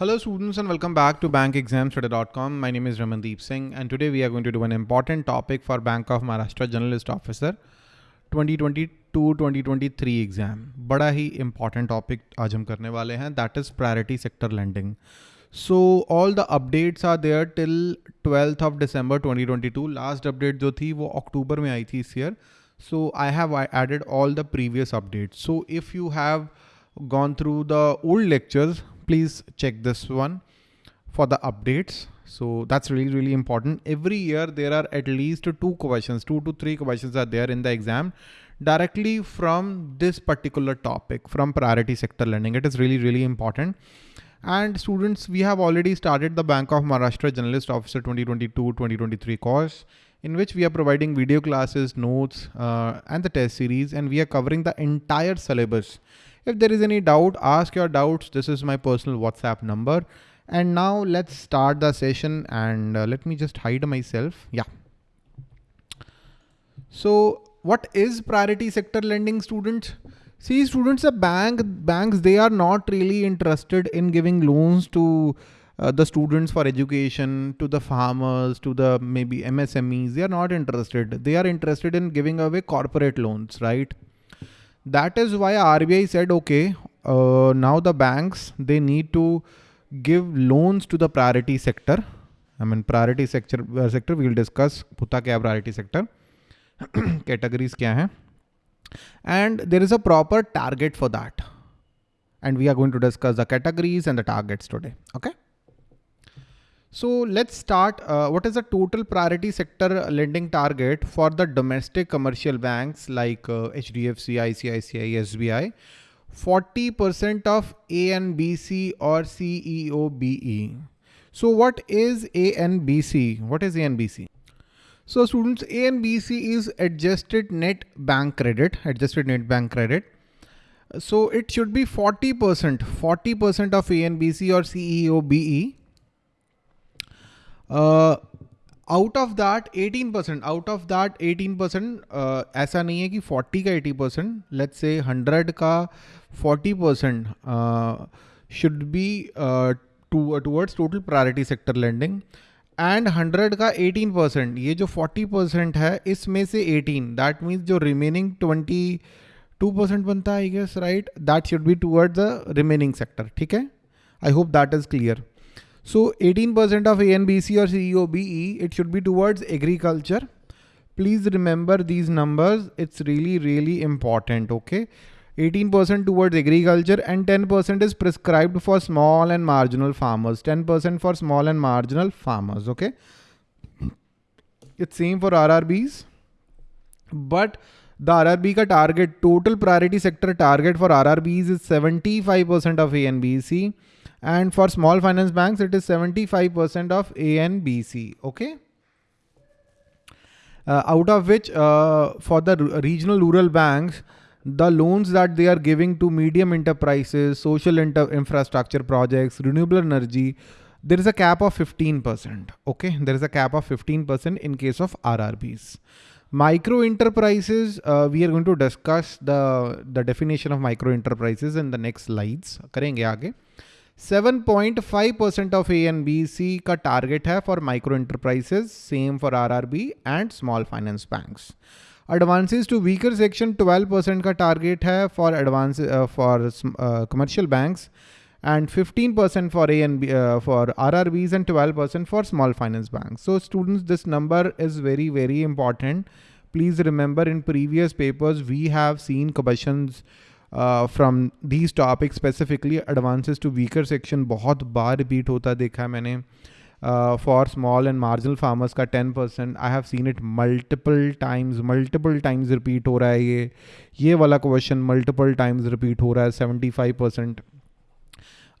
Hello students and welcome back to bankexamstudy.com. My name is Ramandeep Singh and today we are going to do an important topic for Bank of Maharashtra Generalist Officer 2022-2023 exam. Bada hi important topic aaj hum karne wale hain that is priority sector lending. So all the updates are there till 12th of December 2022. Last update jo thi wo October mein aayi thi year. So I have added all the previous updates. So if you have gone through the old lectures please check this one for the updates. So that's really, really important. Every year there are at least two questions, two to three questions are there in the exam directly from this particular topic from priority sector lending. It is really, really important. And students, we have already started the Bank of Maharashtra Generalist Officer 2022-2023 course in which we are providing video classes, notes, uh, and the test series, and we are covering the entire syllabus. If there is any doubt, ask your doubts. This is my personal WhatsApp number. And now let's start the session and uh, let me just hide myself. Yeah. So what is priority sector lending students? See students, the bank banks, they are not really interested in giving loans to uh, the students for education, to the farmers, to the maybe MSMEs. They are not interested. They are interested in giving away corporate loans, right? That is why RBI said, okay, uh, now the banks, they need to give loans to the priority sector. I mean, priority sector, uh, sector we will discuss What is priority sector, categories kya hai. And there is a proper target for that. And we are going to discuss the categories and the targets today. Okay. So let's start. Uh, what is the total priority sector lending target for the domestic commercial banks like uh, HDFC, ICICI, SBI? 40% of ANBC or CEOBE. So what is ANBC? What is ANBC? So students, ANBC is adjusted net bank credit, adjusted net bank credit. So it should be 40%, 40% of ANBC or CEOBE out of that 18 percent out of that 18 percent ऐसा नहीं है कि 40 का 80 percent let's say 100 का 40 percent should be towards total priority sector lending and 100 का 18 percent ये जो 40 percent है, इसमें से 18 दैट मीन्स जो रिमेनिंग 22 परसेंट बनता है I guess right that should be towards the remaining sector ठीक है? I hope that is clear So 18% of ANBC or CEOBE, it should be towards agriculture. Please remember these numbers. It's really, really important. Okay. 18% towards agriculture and 10% is prescribed for small and marginal farmers. 10% for small and marginal farmers. Okay. It's same for RRBs. But the RRB ka target, total priority sector target for RRBs is 75% of ANBC and for small finance banks, it is 75% of ANBC. Okay. Uh, out of which uh, for the regional rural banks, the loans that they are giving to medium enterprises, social infrastructure projects, renewable energy, there is a cap of 15%. Okay, there is a cap of 15% in case of RRBs. Micro enterprises, uh, we are going to discuss the, the definition of micro enterprises in the next slides. करेंगे आगे. 7.5% of A and B C का target है for micro enterprises, same for RRB and small finance banks. Advances to weaker section 12% का target है for advance uh, for uh, commercial banks and 15% for A and B uh, for RRBs and 12% for small finance banks. So students, this number is very, very important. Please remember in previous papers, we have seen questions from these topic specifically advances to weaker section बहुत बार repeat होता देखा है मैंने for small and marginal farmers का ten percent I have seen it multiple times multiple times repeat हो रहा है ये। ये वाला क्वेश्चन मल्टीपल टाइम्स रिपीट हो रहा है seventy five percent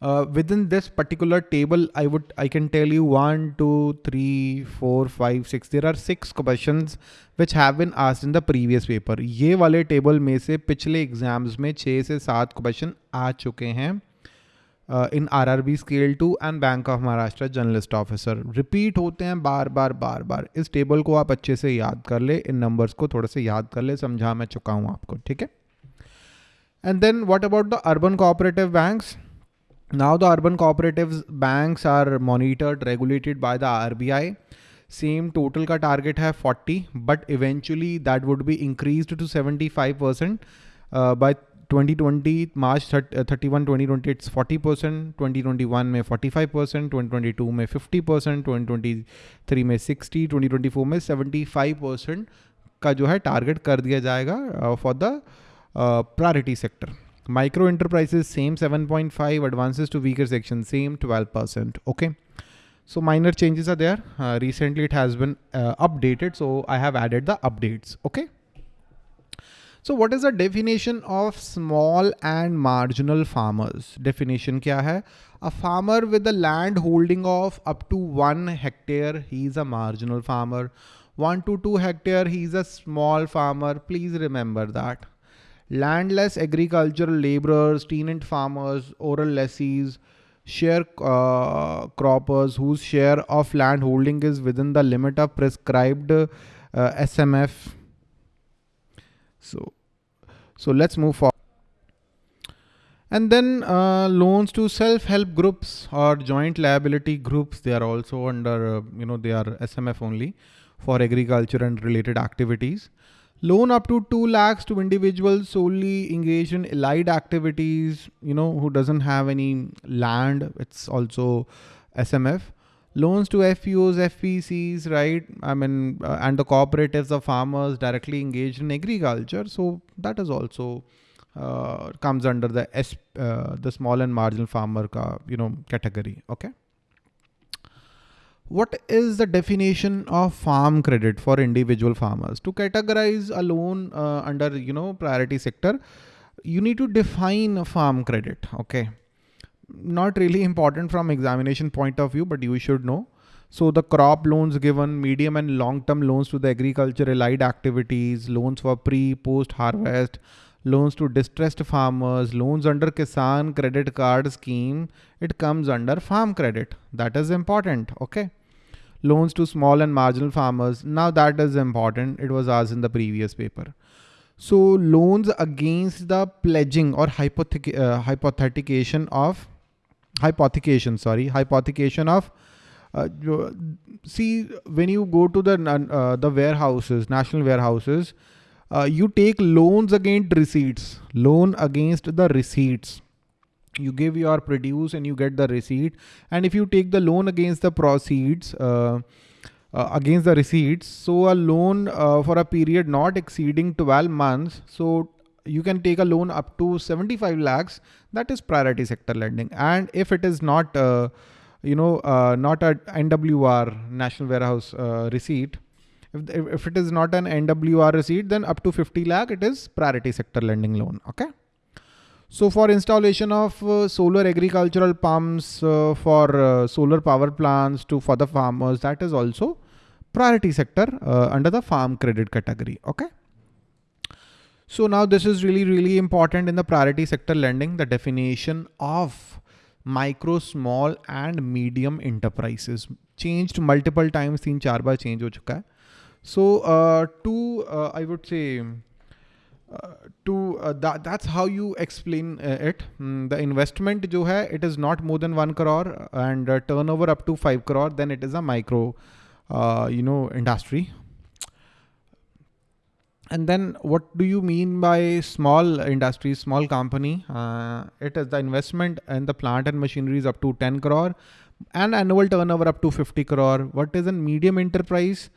uh, within this particular table i would i can tell you one two three four five six there are six questions which have been asked in the previous paper ये वाले table में से पिछले exams में छः से सात question आ चुके हैं in R R B scale two and bank of Maharashtra generalist officer repeat होते हैं बार बार बार बार इस टेबल को आप अच्छे से याद कर ले इन नंबर्स को से याद कर ले समझा मैं चुका हूँ आपको ठीक है and then what about the urban cooperative banks Now the urban cooperatives banks are monitored, regulated by the RBI. Same total ka target hai 40, but eventually that would be increased to 75% uh, by 2020 March 31 2020 it's 40 percent 2021 में 45 percent 2022 में 50 percent 2023 में 60 2024 में 75 percent का जो है target कर दिया जाएगा for the priority sector Micro enterprises, same 7.5, advances to weaker section, same 12%. Okay. So minor changes are there. Uh, recently it has been uh, updated. So I have added the updates. Okay. So what is the definition of small and marginal farmers? Definition kya hai? A farmer with a land holding of up to one hectare, he is a marginal farmer. One to two hectare, he is a small farmer. Please remember that landless agricultural laborers, tenant farmers, oral lessees, share uh, croppers whose share of land holding is within the limit of prescribed uh, SMF. So, so let's move forward. And then uh, loans to self-help groups or joint liability groups, they are also under, uh, you know, they are SMF only for agriculture and related activities. Loan up to 2 lakhs to individuals solely engaged in allied activities, you know, who doesn't have any land. It's also SMF. Loans to FPOs, FPCs, right? I mean, uh, and the cooperatives of farmers directly engaged in agriculture. So that is also uh, comes under the S, uh, the small and marginal farmer, ka, you know, category. Okay what is the definition of farm credit for individual farmers? To categorize a loan uh, under you know priority sector you need to define farm credit okay? Not really important from examination point of view but you should know. So the crop loans given medium and long term loans to the agriculture allied activities loans for pre post harvest loans to distressed farmers loans under kisan credit card scheme it comes under farm credit. That is important okay loans to small and marginal farmers. Now that is important. It was asked in the previous paper. So loans against the pledging or hypothec uh, hypothecation of hypothecation, sorry, hypothecation of uh, see when you go to the uh, the warehouses, national warehouses, uh, you take loans against receipts, loan against the receipts you give your produce and you get the receipt. And if you take the loan against the proceeds uh, uh, against the receipts so a loan uh, for a period not exceeding 12 months so you can take a loan up to 75 lakhs. That is priority sector lending. And if it is not uh, you know uh, not a nwr national warehouse uh, receipt if, if it is not an nwr receipt then up to 50 lakh it is priority sector lending loan okay so for installation of uh, solar agricultural pumps uh, for uh, solar power plants to for the farmers that is also priority sector uh, under the farm credit category. Okay. So now this is really, really important in the priority sector lending, the definition of micro, small and medium enterprises changed multiple times. Teen char change ho chuka hai. So uh, to uh, I would say to uh, that that's how you explain uh, it. Mm, the investment jo hai it is not more than 1 crore and turnover up to 5 crore then it is a micro uh, you know industry. And then what do you mean by small industry small company? Uh, it is the investment in the plant and machinery is up to 10 crore and annual turnover up to 50 crore. What is a medium enterprise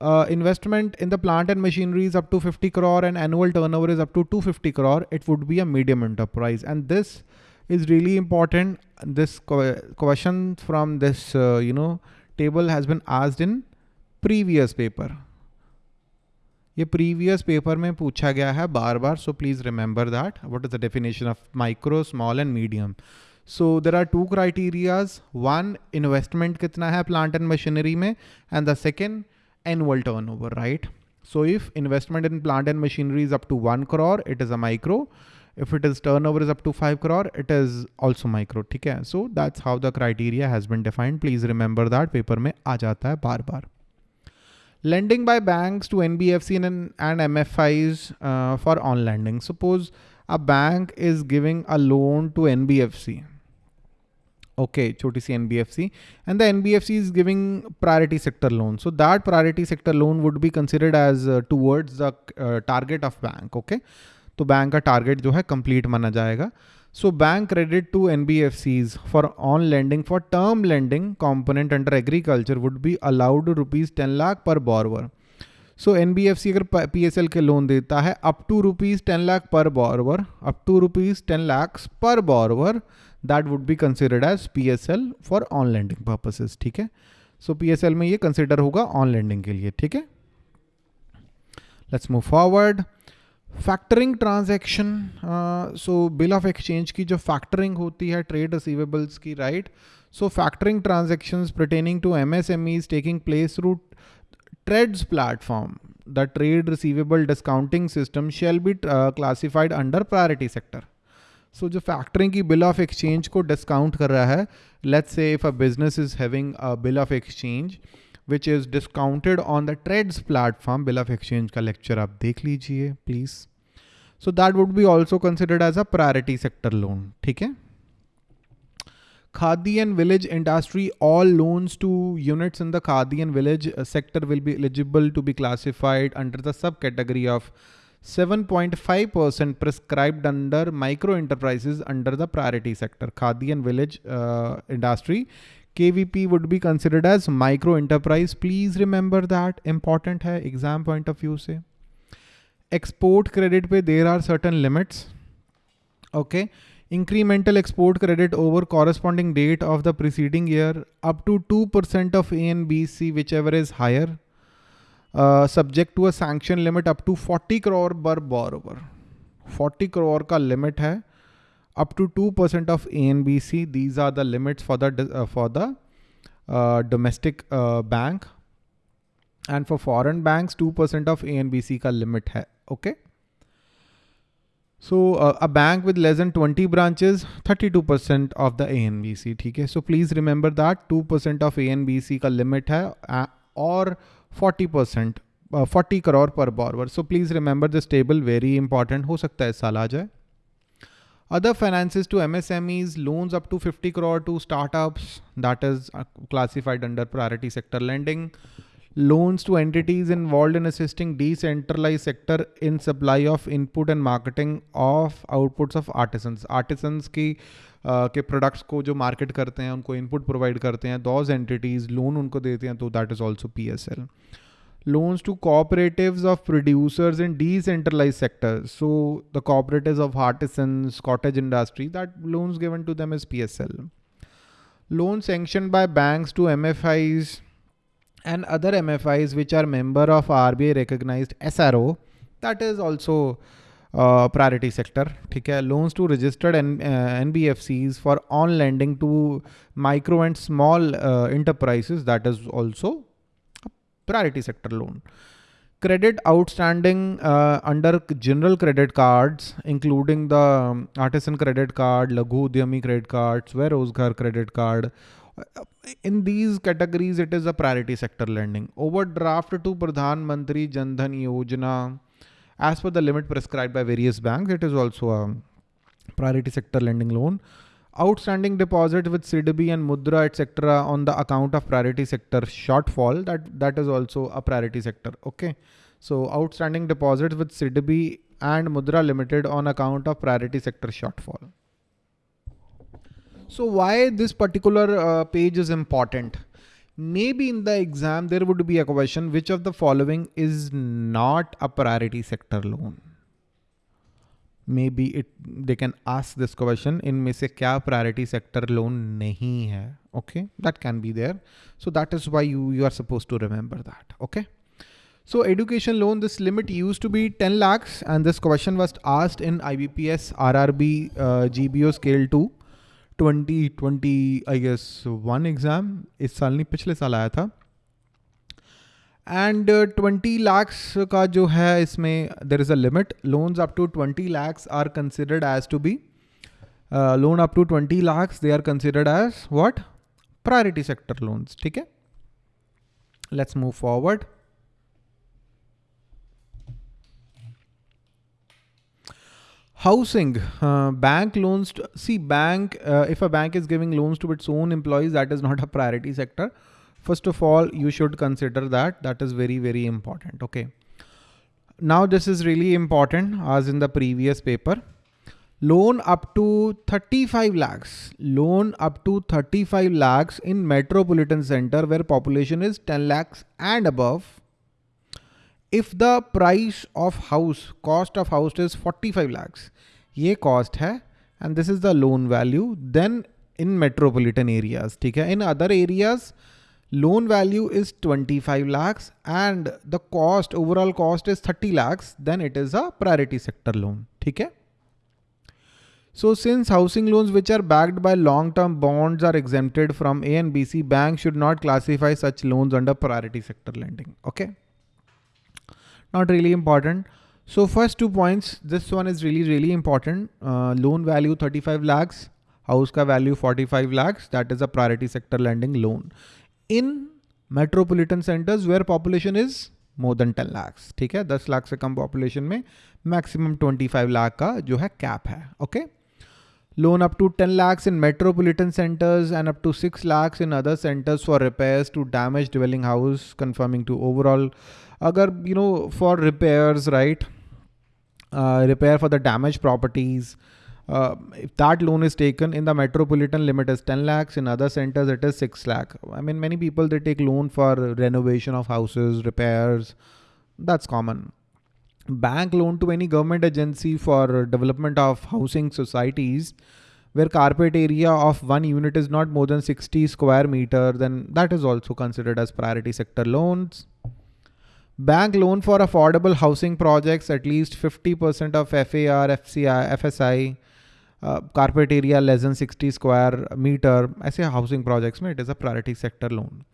uh, investment in the plant and machinery is up to 50 crore and annual turnover is up to 250 crore, it would be a medium enterprise. And this is really important. This question from this, uh, you know, table has been asked in previous paper. ये previous paper में पूछा गया है बार बार so please remember that what is the definition of micro small and medium so there are two criterias one investment कितना है plant and machinery में and the second annual turnover, right? So if investment in plant and machinery is up to 1 crore, it is a micro. If it is turnover is up to 5 crore, it is also micro. Okay? So that's how the criteria has been defined. Please remember that paper में आ जाता है बार बार. Lending by banks to NBFC and, and MFIs uh, for on lending. Suppose a bank is giving a loan to NBFC. Okay, choti si NBFC. And the NBFC is giving priority sector loan. So that priority sector loan would be considered as uh, towards the uh, target of bank. Okay. तो bank का target जो है complete माना जाएगा so bank credit to NBFCs for on lending for term lending component under agriculture would be allowed rupees ten lakh per borrower so N B F C अगर P S L के loan देता है up to rupees ten lakh per borrower up to rupees ten lakh per borrower that would be considered as P S L for on lending purposes ठीक है? सो P S L में ये consider होगा on landing के लिए, ठीक है? Let's move forward factoring transaction so bill of exchange की जो फैक्टरिंग होती है ट्रेड रिसीवेबल्स की right so factoring transaction pertaining to M S M is taking place through TReDS platform the trade receivable discounting system shall be classified under sector so जो factoring की bill of exchange को discount कर रहा है let's say if a business is having a bill of exchange which is discounted on the TReDS platform bill of exchange का lecture आप देख लीजिए please so that would be also considered as a priority sector loan ठीक है? Khadi and village industry, all loans to units in the Khadi and village sector will be eligible to be classified under the subcategory of 7.5% prescribed under micro enterprises under the priority sector. Khadi and village uh, industry. KVP would be considered as micro enterprise. Please remember that important hai exam point of view se. Export credit pe there are certain limits. Okay. Incremental export credit over corresponding date of the preceding year up to 2% of A and B, C, whichever is higher subject to a sanction limit up to 40 crore per borrower forty crore का limit है up to two percent of A N B C these are the limits for the for the domestic bank and for foreign bank two percent of A N B C का limit है okay so a bank with less than 20 branches 32% percent of the A N B C ठीक है? So please remember that two percent of A N B C का limit है और uh, 40 percent forty crore per borrower so please remember this table very important हो सकता है इस साल आ जाए other finances to M S M Es loans up to fifty crore to startups that is classified under priority sector lending loans to entities involved in assisting decentralize sector in supply of input and marketing of outputs of artisans artisans की के products को जो market करते हैं, उनको input provide करते हैं those entities loan उनको देते हैं तो that is also P S L loans to cooperative of producers in decentralise sector so the cooperative of artisan cottage industry that loans given to them is P S L loan sanction by bank to M F Is and other M F Is which are member of R B I recognise S R O that is also uh, priority sector. To registered N, uh, NBFCs for on lending to micro and small uh, enterprises. That is also priority sector loan. Credit outstanding uh, under general credit cards, including the um, artisan credit card, Laghu Udyami credit card, Swarozgar credit card. In these categories, it is a priority sector lending. Overdraft to Pradhan Mantri Jandhan Yojana, as per the limit prescribed by various banks, it is also a priority sector lending loan. Outstanding deposit with SIDBI and Mudra etc. on the account of priority sector shortfall, that, that is also a priority sector. Okay. So outstanding deposits with SIDBI and Mudra Limited on account of priority sector shortfall. So why this particular uh, page is important? maybe in the exam there would be a question which of the following is not a priority sector loan maybe it they can ask this question in में से क्या priority sector loan नहीं है okay that can be there so that is why you you are supposed to remember that okay so education loan this limit used to be 10 lakhs and this question was asked in IBPS RRB uh, GBO scale 2 twenty twenty I guess one exam इस साल नहीं, पिछले साल आया था। And twenty lakhs का जो है इसमें there is a limit loans up to twenty lakhs are considered as to be loan up to twenty lakhs they are considered as what priority sector loans ठीक है? Let's move forward Housing, uh, bank loans, to, see bank, uh, if a bank is giving loans to its own employees, that is not a priority sector. First of all, you should consider that. That is very, very important. Okay. Now this is really important as in the previous paper. Loan up to 35 lakhs. Loan up to 35 lakhs in metropolitan center where population is 10 lakhs and above if the price of house, cost of house is 45 lakhs, ये cost है and this is the loan value, then in metropolitan areas, ठीक है? In other areas, loan value is 25 lakhs and the cost, overall cost is 30 lakhs, then it is a priority sector loan, ठीक है? So since housing loans which are backed by long-term bonds are exempted from A and BC, banks should not classify such loans under priority sector lending. Okay not really important. So first two points, this one is really, really important. Uh, loan value 35 lakhs, house ka value 45 lakhs. That is a priority sector lending loan. In metropolitan centers where population is more than 10 lakhs. ठीक है 10 लाख से कम population में maximum 25 lakh का जो है cap है okay Loan up to 10 lakhs in metropolitan centers and up to 6 lakhs in other centers for repairs to damaged dwelling house conforming to overall. Agar you know for repairs right uh, repair for the damaged properties uh, if that loan is taken in the metropolitan limit is 10 lakhs in other centers it is 6 lakh. I mean many people they take loan for renovation of houses repairs. That's common bank loan to any government agency for development of housing societies where carpet area of one unit is not more than 60 square meter then that is also considered as priority sector loans Bank loan for affordable housing projects, at least 50% of FAR, FCI, FSI, uh, carpet area less than 60 square meter. I say housing projects, it is a priority sector loan.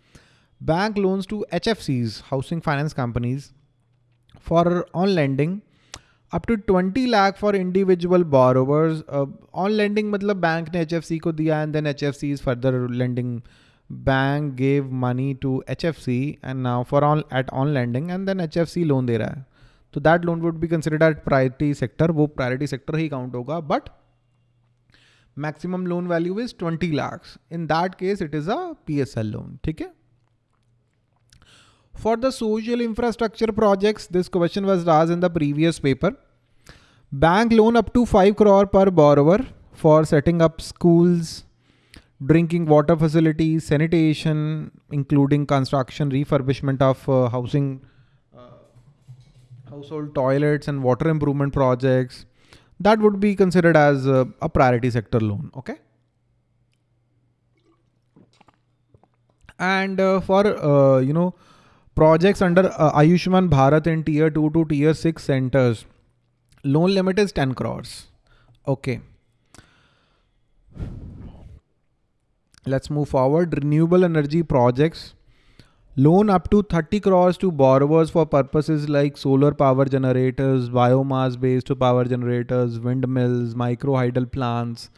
Bank loans to HFCs, housing finance companies, for on lending up to twenty lakh for individual borrowers on lending मतलब bank ने H F C को दिया and then H F C is further lending bank gave money to H F C and now for on at on lending and then H F C loan दे रहा है। तो that loan would be considered at priority sector वो priority sector ही count होगा but maximum loan value is twenty lakhs in that case it is a P S L loan ठीक है? For the social infrastructure projects, this question was asked in the previous paper. Bank loan up to 5 crore per borrower for setting up schools, drinking water facilities, sanitation, including construction, refurbishment of uh, housing, uh, household toilets and water improvement projects, that would be considered as uh, a priority sector loan. Okay. And uh, for, uh, you know, projects under uh, Ayushman Bharat in tier 2 to tier 6 centers, loan limit is 10 crores. Okay. Let's move forward. Renewable energy projects. Loan up to 30 crores to borrowers for purposes like solar power generators, biomass based power generators, windmills, micro hydel plants.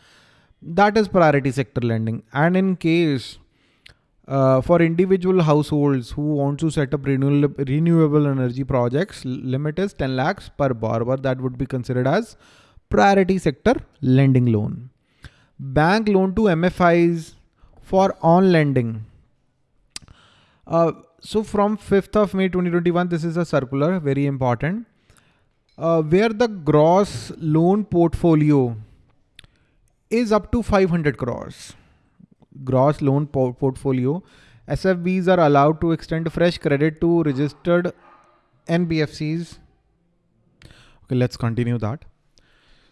That is priority sector lending. And in case uh, for individual households who want to set up renewable, renewable energy projects, limit is 10 lakhs per borrower. That would be considered as priority sector lending loan. Bank loan to MFIs, for on lending. Uh, so from 5th of May 2021, this is a circular, very important, uh, where the gross loan portfolio is up to 500 crores. Gross loan po portfolio. SFBs are allowed to extend fresh credit to registered NBFCs. Okay, let's continue that.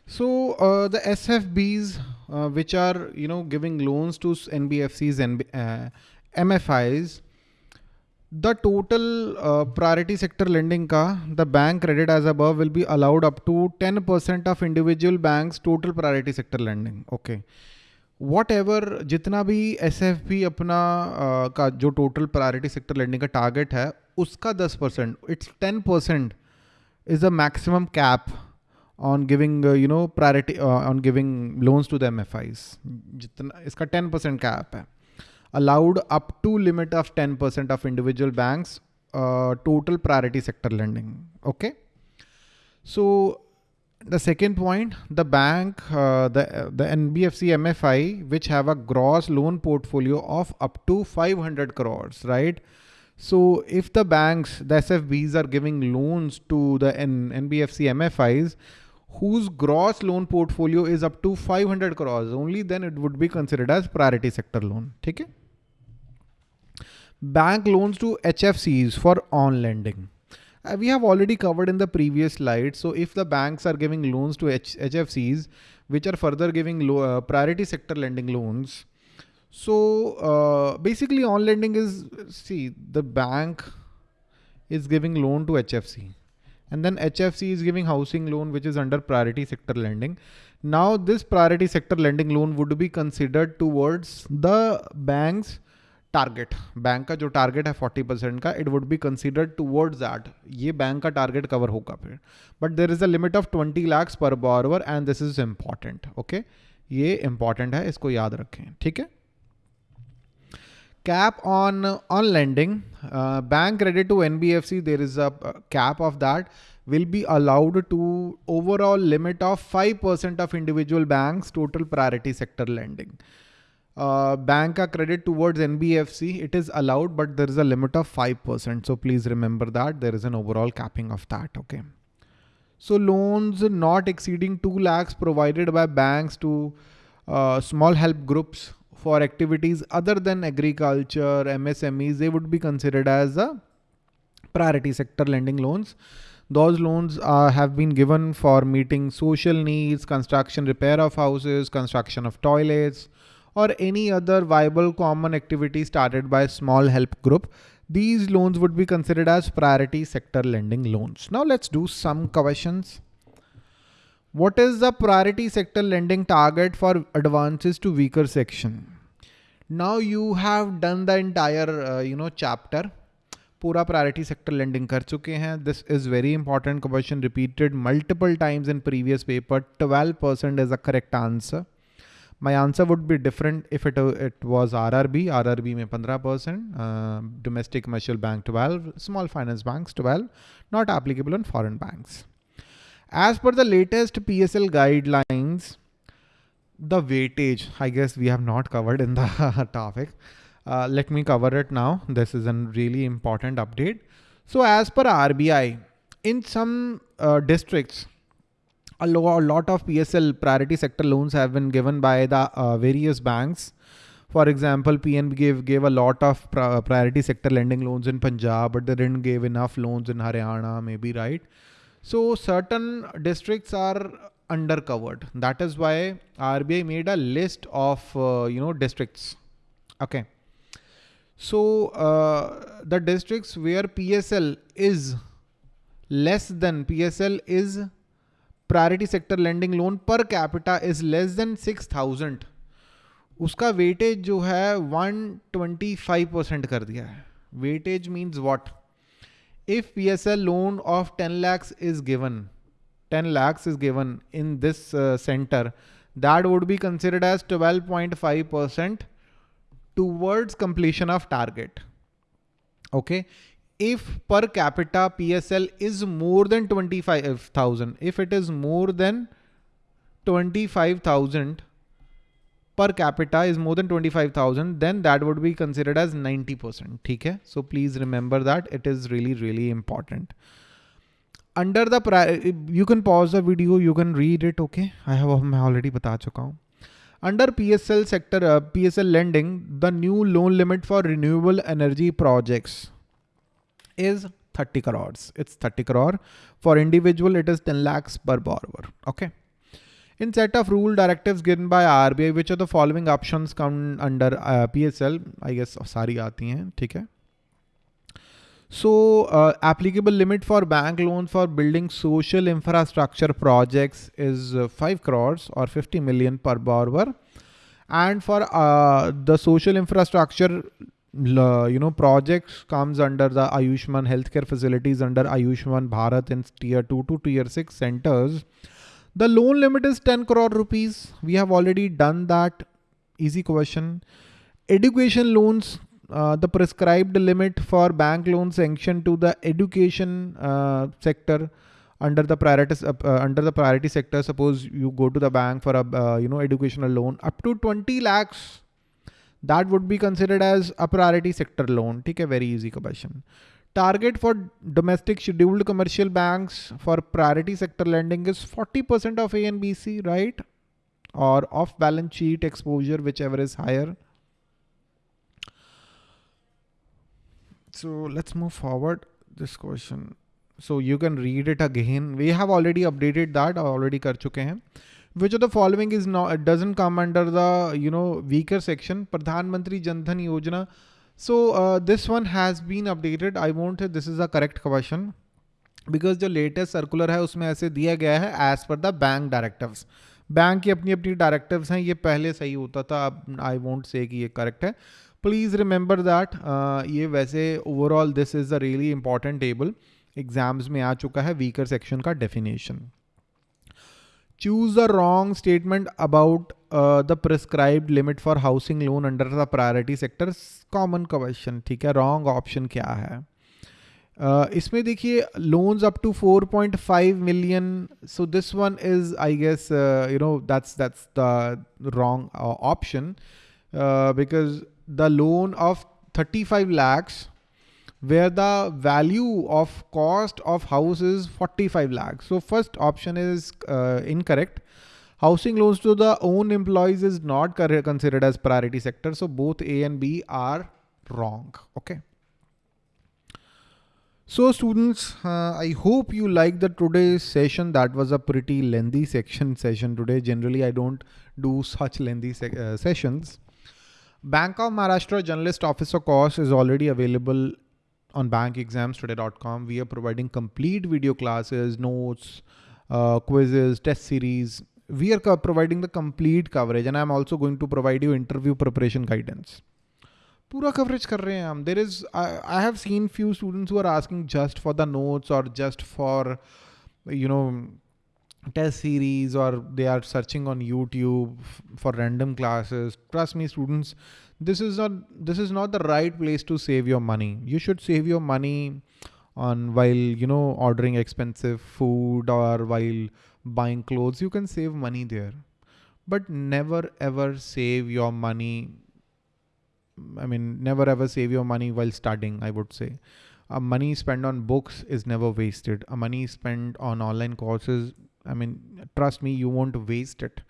So uh, the SFBs, uh, which are you know giving loans to NBFCs and uh, MFIs, the total uh, priority sector lending ka the bank credit as above will be allowed up to 10% of individual banks total priority sector lending. Okay. Whatever जितना भी SFP अपना आ, का जो total priority sector lending का target है उसका दस percent it's ten percent is the maximum cap on giving you know priority on giving loans to the M F Is जितना इसका टेन परसेंट कैप है। Allowed up to limit of ten percent of individual banks total priority sector lending okay so the second point, the bank, uh, the, the NBFC MFI, which have a gross loan portfolio of up to 500 crores, right? So if the banks, the SFBs are giving loans to the N NBFC MFIs, whose gross loan portfolio is up to 500 crores, only then it would be considered as priority sector loan. Okay? Bank loans to HFCs for on lending. Uh, we have already covered in the previous slide. So if the banks are giving loans to H HFCs, which are further giving uh, priority sector lending loans. So uh, basically on lending is, see the bank is giving loan to HFC and then HFC is giving housing loan, which is under priority sector lending. Now this priority sector lending loan would be considered towards the bank's target bank का जो target है 40 percent का it would be considered towards that ये bank का target cover होगा फिर। But there is a limit of 20 lakhs per borrower and this is important okay ये important है, इसको याद रखें, ठीक है? Cap on on lending bank credit to N B F C there is a cap of that will be allowed to overall limit of five percent of individual bank total priority sector lending uh, bank a credit towards NBFC, it is allowed, but there is a limit of 5%. So please remember that there is an overall capping of that. Okay. So loans not exceeding 2 lakhs provided by banks to uh, small help groups for activities other than agriculture, MSMEs, they would be considered as a priority sector lending loans. Those loans uh, have been given for meeting social needs, construction, repair of houses, construction of toilets, or any other viable common activity started by a small help group, these loans would be considered as priority sector lending loans. Now let's do some questions. What is the priority sector lending target for advances to weaker section? Now you have done the entire, uh, you know, chapter. पूरा priority sector lending कर चुके हैं this is very important question repeated multiple times in previous paper 12 percent is a correct answer my answer would be different if it, it was RRB, RRB में 15%, uh, domestic commercial bank 12, small finance banks 12, not applicable on foreign banks. As per the latest PSL guidelines, the weightage, I guess we have not covered in the topic. Uh, let me cover it now. This is a really important update. So as per RBI, in some uh, districts, a, lot of PSL priority sector loans have been given by the uh, various banks. For example, PNB gave, gave a lot of priority sector lending loans in Punjab, but they didn't give enough loans in Haryana, maybe, right? So certain districts are undercovered. That is why RBI made a list of, uh, you know, districts. Okay. So uh, the districts where PSL is less than PSL is priority sector lending loan per capita is less than six thousand. उसका weightage जो है one twenty five percent कर दिया है। Weightage means what if P S L loan of ten lakhs is given ten lakhs is given in this centre that would be considered as 12.5% towards completion of target Okay? If per capita PSL is more than 25,000, if it is more than 25,000 per capita is more than 25,000, then that would be considered as 90%. Okay? So please remember that it is really, really important. Under the, you can pause the video, you can read it. Okay. I have already bata chuka Under PSL sector, uh, PSL lending, the new loan limit for renewable energy projects is 30 crores. It's 30 crore. For individual, it is 10 lakhs per borrower. Okay. In set of rule directives given by RBI, which of the following options come under uh, PSL? I guess सारी आती हैं ठीक है So uh, applicable limit for bank loan for building social infrastructure projects is uh, 5 crores or 50 million per borrower. And for uh, the social infrastructure you know, projects comes under the Ayushman healthcare facilities under Ayushman Bharat in tier 2 to tier 6 centers. The loan limit is 10 crore rupees. We have already done that. Easy question. Education loans, uh, the prescribed limit for bank loan sanction to the education uh, sector under the priority uh, uh, under the priority sector suppose you go to the bank for a uh, you know educational loan up to 20 lakhs that would be considered as a priority sector loan ठीक है? Very easy question target for domestic scheduled commercial bank for priority sector lending is forty percent of A N B C right or off balance sheet exposure whichever is higher so let's move forward this question so you can read it again we have already updated that already कर चुके हैं. Which of the following is not doesn't come under the you know weaker section Pradhan Mantri Jan Dhan Yojana so this one has been updated I want this is the correct question because जो latest circular है, उसमें ऐसे दिया गया है as per the bank directive bank की अपनी अपनी डायरेक्टिव हैं, ये पहले सही होता था, अब आई वॉन्ट से कि ये करेक्ट है. प्लीज़ रिमेंबर दैट ये वैसे overall this is the really important table exams में आ चुका है वीकर सेक्शन का definition choose the wrong statement about the prescribed limit for housing loan under the priority sector common question ठीक है wrong option क्या है uh, इसमें देखिए loans up to 4.5 million so this one is I guess you know that's that's the wrong option because the loan of 35 lakhs where the value of cost of house is 45 lakhs. So first option is uh, incorrect. Housing loans to the own employees is not considered as priority sector. So both A and B are wrong. Okay. So students, uh, I hope you liked the today's session. That was a pretty lengthy section session today. Generally, I don't do such lengthy se uh, sessions. Bank of Maharashtra Generalist Officer course is already available on bankexamstoday.com. We are providing complete video classes, notes, uh, quizzes, test series. We are providing the complete coverage and I'm also going to provide you interview preparation guidance. पूरा coverage कर रहे हैं हम There is I, I have seen few students who are asking just for the notes or just for you know test series or they are searching on YouTube for random classes. Trust me, students, this is not this is not the right place to save your money. You should save your money on while you know ordering expensive food or while buying clothes. You can save money there, but never ever save your money. I mean, never ever save your money while studying. I would say. A money spent on books is never wasted. A money spent on online courses I mean, trust me, you won't waste it.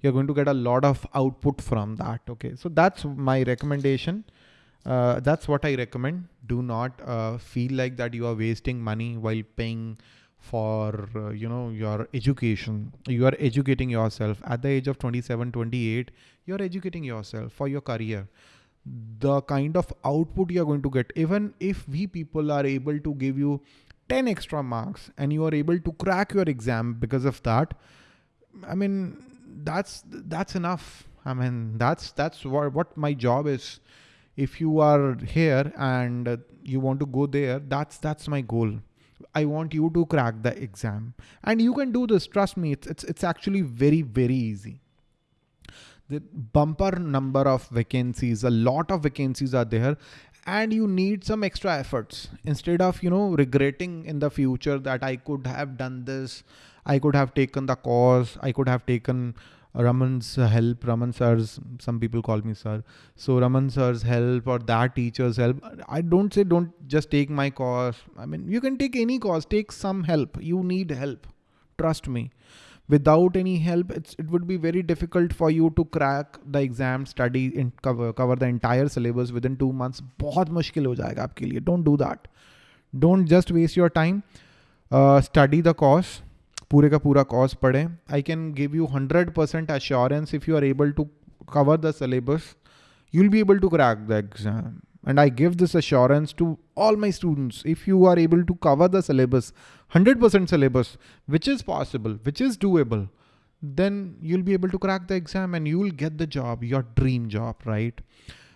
You're going to get a lot of output from that. Okay. So that's my recommendation. Uh, that's what I recommend. Do not uh, feel like that you are wasting money while paying for, uh, you know, your education. You are educating yourself at the age of 27, 28. You're educating yourself for your career the kind of output you're going to get even if we people are able to give you 10 extra marks and you are able to crack your exam because of that i mean that's that's enough. I mean that's that's what, what my job is. If you are here and you want to go there that's that's my goal. I want you to crack the exam. And you can do this. Trust me it's it's, it's actually very very easy. The bumper number of vacancies a lot of vacancies are there and you need some extra efforts. Instead of you know regretting in the future that i could have done this i could have taken the course i could have taken Raman's help, Raman sir's, some people call me sir. So Raman sir's help or that teacher's help. I don't say don't just take my course. I mean, you can take any course, take some help. You need help. Trust me without any help it would be very difficult for you to crack the exam study and cover cover the entire syllabus within two months बहुत मुश्किल हो जाएगा आपके लिए don't do that don't just waste your time uh, study the course पूरे का पूरा course पढ़ें I can give you 100% assurance if you are able to cover the syllabus you'll be able to crack the exam and I give this assurance to all my students. If you are able to cover the syllabus, 100% syllabus, which is possible, which is doable, then you'll be able to crack the exam and you'll get the job, your dream job, right?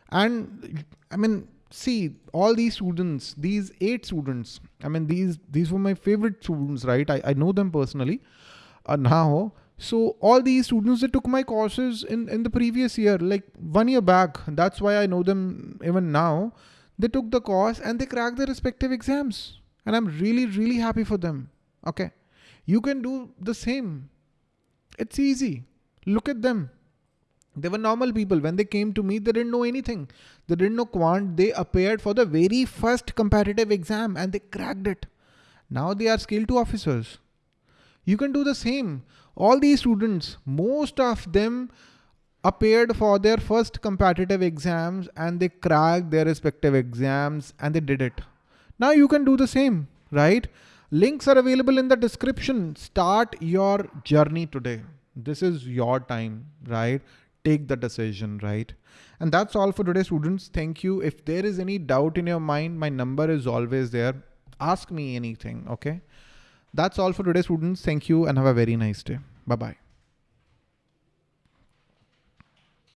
And I mean, see all these students, these eight students, I mean, these, these were my favorite students, right? I, I know them personally. Uh, now so all these students that took my courses in, in the previous year, like one year back, that's why I know them even now. They took the course and they cracked their respective exams. And I'm really, really happy for them. Okay. You can do the same. It's easy. Look at them. They were normal people. When they came to me, they didn't know anything. They didn't know quant. They appeared for the very first competitive exam and they cracked it. Now they are scale two officers. You can do the same. All these students, most of them appeared for their first competitive exams and they cracked their respective exams and they did it. Now you can do the same, right? Links are available in the description. Start your journey today. This is your time, right? Take the decision, right? And that's all for today, students. Thank you. If there is any doubt in your mind, my number is always there. Ask me anything, okay? That's all for today, students. Thank you and have a very nice day. Bye-bye.